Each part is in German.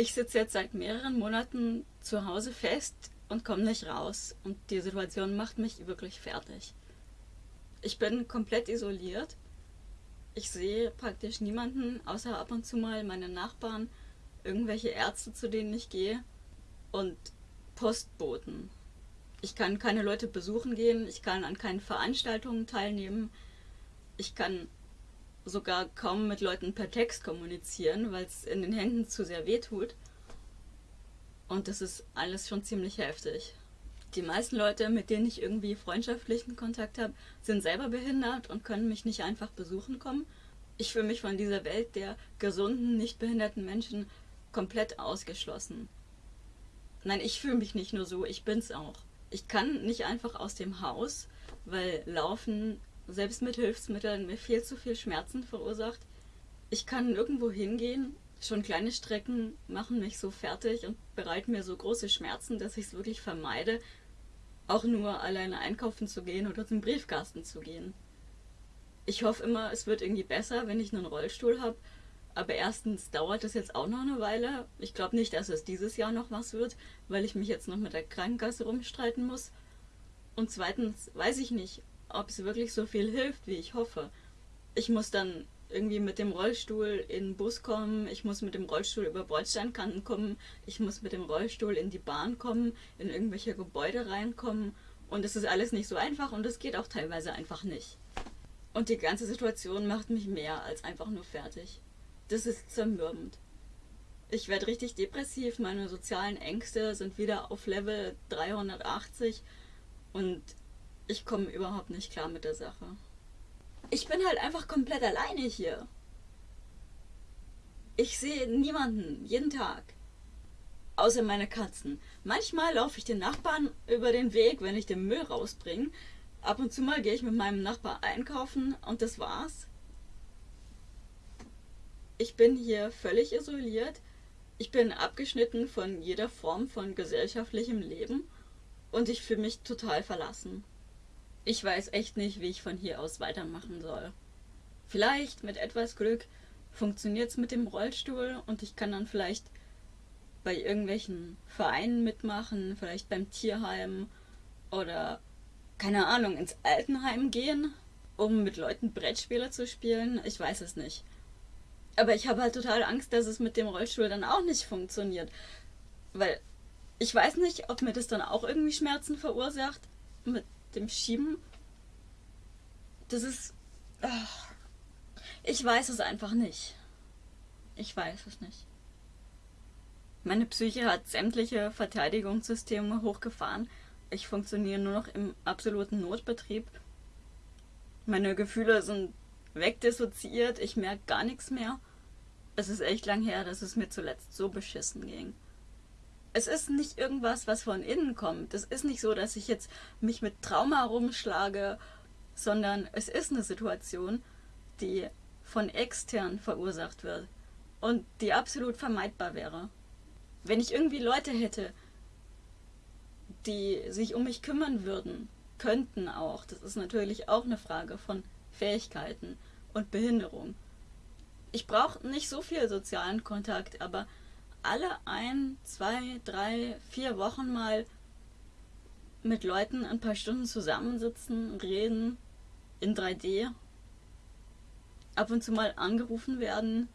Ich sitze jetzt seit mehreren Monaten zu Hause fest und komme nicht raus. Und die Situation macht mich wirklich fertig. Ich bin komplett isoliert. Ich sehe praktisch niemanden, außer ab und zu mal meine Nachbarn, irgendwelche Ärzte, zu denen ich gehe und Postboten. Ich kann keine Leute besuchen gehen, ich kann an keinen Veranstaltungen teilnehmen, ich kann sogar kaum mit Leuten per Text kommunizieren, weil es in den Händen zu sehr weh tut. Und das ist alles schon ziemlich heftig. Die meisten Leute, mit denen ich irgendwie freundschaftlichen Kontakt habe, sind selber behindert und können mich nicht einfach besuchen kommen. Ich fühle mich von dieser Welt der gesunden, nicht behinderten Menschen komplett ausgeschlossen. Nein, ich fühle mich nicht nur so, ich bin's auch. Ich kann nicht einfach aus dem Haus, weil Laufen selbst mit Hilfsmitteln mir viel zu viel Schmerzen verursacht. Ich kann nirgendwo hingehen. Schon kleine Strecken machen mich so fertig und bereiten mir so große Schmerzen, dass ich es wirklich vermeide, auch nur alleine einkaufen zu gehen oder zum Briefkasten zu gehen. Ich hoffe immer, es wird irgendwie besser, wenn ich einen Rollstuhl habe. Aber erstens dauert es jetzt auch noch eine Weile. Ich glaube nicht, dass es dieses Jahr noch was wird, weil ich mich jetzt noch mit der Krankenkasse rumstreiten muss. Und zweitens weiß ich nicht, ob es wirklich so viel hilft, wie ich hoffe. Ich muss dann irgendwie mit dem Rollstuhl in den Bus kommen, ich muss mit dem Rollstuhl über Bordsteinkanten kommen, ich muss mit dem Rollstuhl in die Bahn kommen, in irgendwelche Gebäude reinkommen und es ist alles nicht so einfach und es geht auch teilweise einfach nicht. Und die ganze Situation macht mich mehr als einfach nur fertig. Das ist zermürbend. Ich werde richtig depressiv, meine sozialen Ängste sind wieder auf Level 380 und ich komme überhaupt nicht klar mit der Sache. Ich bin halt einfach komplett alleine hier. Ich sehe niemanden, jeden Tag. Außer meine Katzen. Manchmal laufe ich den Nachbarn über den Weg, wenn ich den Müll rausbringe. Ab und zu mal gehe ich mit meinem Nachbar einkaufen und das war's. Ich bin hier völlig isoliert. Ich bin abgeschnitten von jeder Form von gesellschaftlichem Leben und ich fühle mich total verlassen. Ich weiß echt nicht, wie ich von hier aus weitermachen soll. Vielleicht mit etwas Glück funktioniert es mit dem Rollstuhl und ich kann dann vielleicht bei irgendwelchen Vereinen mitmachen, vielleicht beim Tierheim oder keine Ahnung, ins Altenheim gehen, um mit Leuten Brettspiele zu spielen. Ich weiß es nicht. Aber ich habe halt total Angst, dass es mit dem Rollstuhl dann auch nicht funktioniert. Weil ich weiß nicht, ob mir das dann auch irgendwie Schmerzen verursacht mit dem Schieben. Das ist... Ach, ich weiß es einfach nicht. Ich weiß es nicht. Meine Psyche hat sämtliche Verteidigungssysteme hochgefahren. Ich funktioniere nur noch im absoluten Notbetrieb. Meine Gefühle sind wegdissoziiert, ich merke gar nichts mehr. Es ist echt lang her, dass es mir zuletzt so beschissen ging es ist nicht irgendwas, was von innen kommt. Es ist nicht so, dass ich jetzt mich mit Trauma rumschlage, sondern es ist eine Situation, die von extern verursacht wird und die absolut vermeidbar wäre. Wenn ich irgendwie Leute hätte, die sich um mich kümmern würden, könnten auch, das ist natürlich auch eine Frage von Fähigkeiten und Behinderung. Ich brauche nicht so viel sozialen Kontakt, aber alle ein, zwei, drei, vier Wochen mal mit Leuten ein paar Stunden zusammensitzen, reden in 3D, ab und zu mal angerufen werden,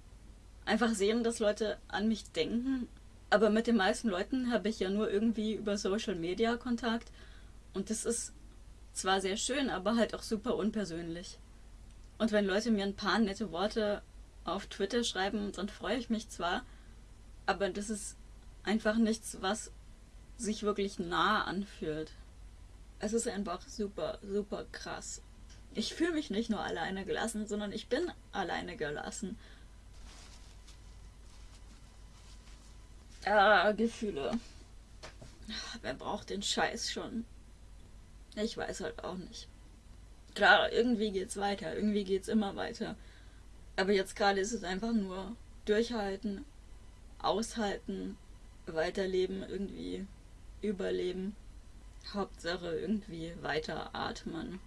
einfach sehen, dass Leute an mich denken. Aber mit den meisten Leuten habe ich ja nur irgendwie über Social Media Kontakt und das ist zwar sehr schön, aber halt auch super unpersönlich. Und wenn Leute mir ein paar nette Worte auf Twitter schreiben, dann freue ich mich zwar, aber das ist einfach nichts, was sich wirklich nah anfühlt. Es ist einfach super, super krass. Ich fühle mich nicht nur alleine gelassen, sondern ich bin alleine gelassen. Ah, Gefühle. Wer braucht den Scheiß schon? Ich weiß halt auch nicht. Klar, irgendwie geht's weiter, irgendwie geht's immer weiter. Aber jetzt gerade ist es einfach nur durchhalten aushalten, weiterleben, irgendwie überleben. Hauptsache irgendwie weiter atmen.